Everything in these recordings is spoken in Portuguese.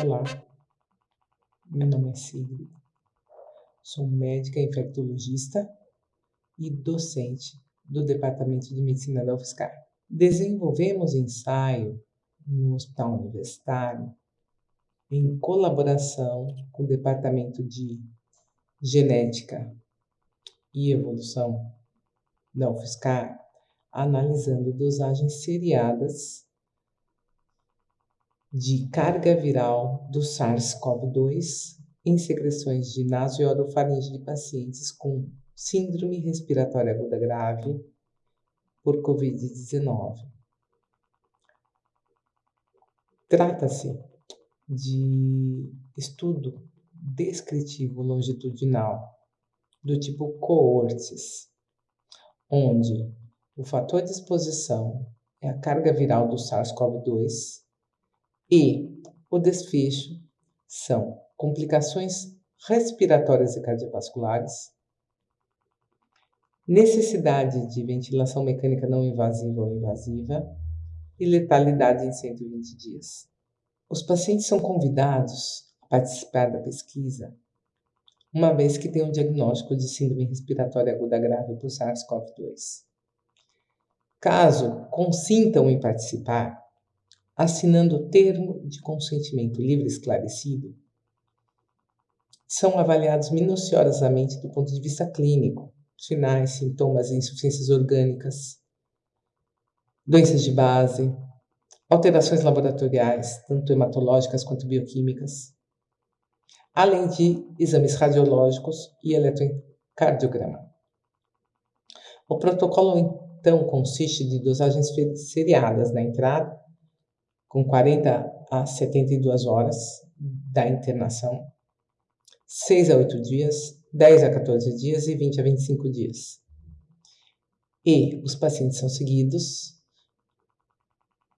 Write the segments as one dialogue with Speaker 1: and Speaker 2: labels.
Speaker 1: Olá, meu nome é Sigrid, sou médica infectologista e docente do Departamento de Medicina da UFSCar. Desenvolvemos ensaio no Hospital Universitário em colaboração com o Departamento de Genética e Evolução da UFSCar, analisando dosagens seriadas de carga viral do SARS-CoV-2 em secreções de naso e orofaringe de pacientes com síndrome respiratória aguda grave por Covid-19. Trata-se de estudo descritivo longitudinal do tipo coortes, onde o fator de exposição é a carga viral do SARS-CoV-2 e o desfecho são complicações respiratórias e cardiovasculares, necessidade de ventilação mecânica não invasiva ou invasiva e letalidade em 120 dias. Os pacientes são convidados a participar da pesquisa uma vez que têm um diagnóstico de síndrome respiratória aguda grave por SARS-CoV-2. Caso consintam em participar, assinando o termo de consentimento livre esclarecido, são avaliados minuciosamente do ponto de vista clínico, sinais, sintomas e insuficiências orgânicas, doenças de base, alterações laboratoriais, tanto hematológicas quanto bioquímicas, além de exames radiológicos e eletrocardiograma. O protocolo, então, consiste de dosagens seriadas na entrada com 40 a 72 horas da internação, 6 a 8 dias, 10 a 14 dias e 20 a 25 dias. E os pacientes são seguidos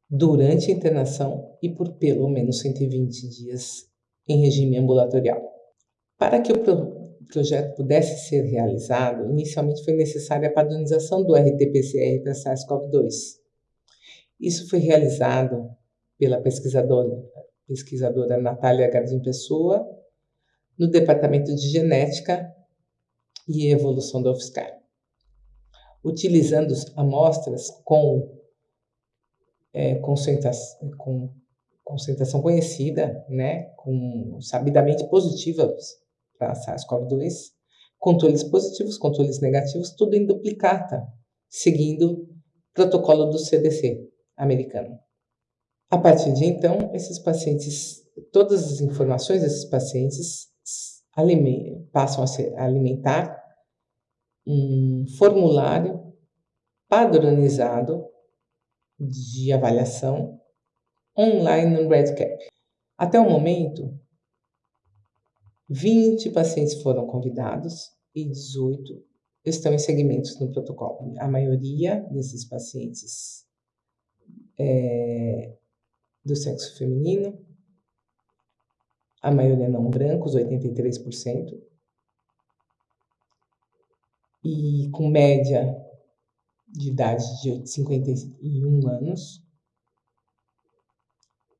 Speaker 1: durante a internação e por pelo menos 120 dias em regime ambulatorial. Para que o pro projeto pudesse ser realizado, inicialmente foi necessária a padronização do RT-PCR para SARS-CoV-2. Isso foi realizado pela pesquisadora, pesquisadora Natália Gardim Pessoa, no Departamento de Genética e Evolução da UFSCar, utilizando amostras com, é, concentração, com concentração conhecida, né, com sabidamente positivas para SARS-CoV-2, controles positivos, controles negativos, tudo em duplicata, seguindo protocolo do CDC americano. A partir de então, esses pacientes, todas as informações desses pacientes passam a, ser, a alimentar um formulário padronizado de avaliação online no RedCap. Até o momento, 20 pacientes foram convidados e 18 estão em segmentos no protocolo. A maioria desses pacientes é, do sexo feminino, a maioria não brancos, 83%, e com média de idade de 51 anos,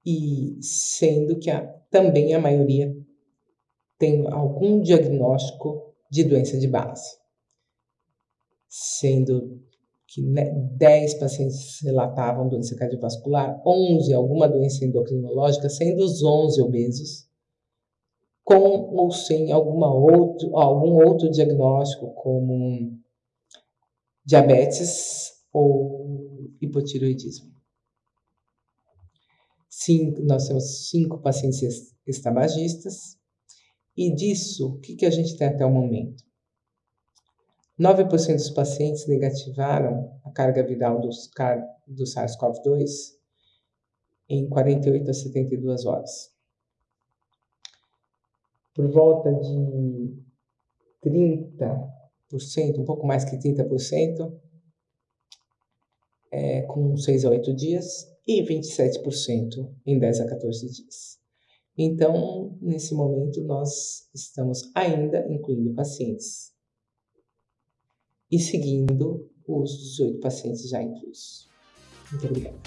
Speaker 1: e sendo que a, também a maioria tem algum diagnóstico de doença de base, sendo que 10 pacientes relatavam doença cardiovascular, 11 alguma doença endocrinológica, sendo os 11 obesos, com ou sem alguma outro, algum outro diagnóstico, como diabetes ou hipotiroidismo. Sim, nós temos cinco pacientes estabagistas, e disso, o que, que a gente tem até o momento? 9% dos pacientes negativaram a carga viral do SARS-CoV-2 em 48 a 72 horas. Por volta de 30%, um pouco mais que 30%, é, com 6 a 8 dias, e 27% em 10 a 14 dias. Então, nesse momento, nós estamos ainda incluindo pacientes e seguindo os 18 pacientes já inclusos. Muito obrigada.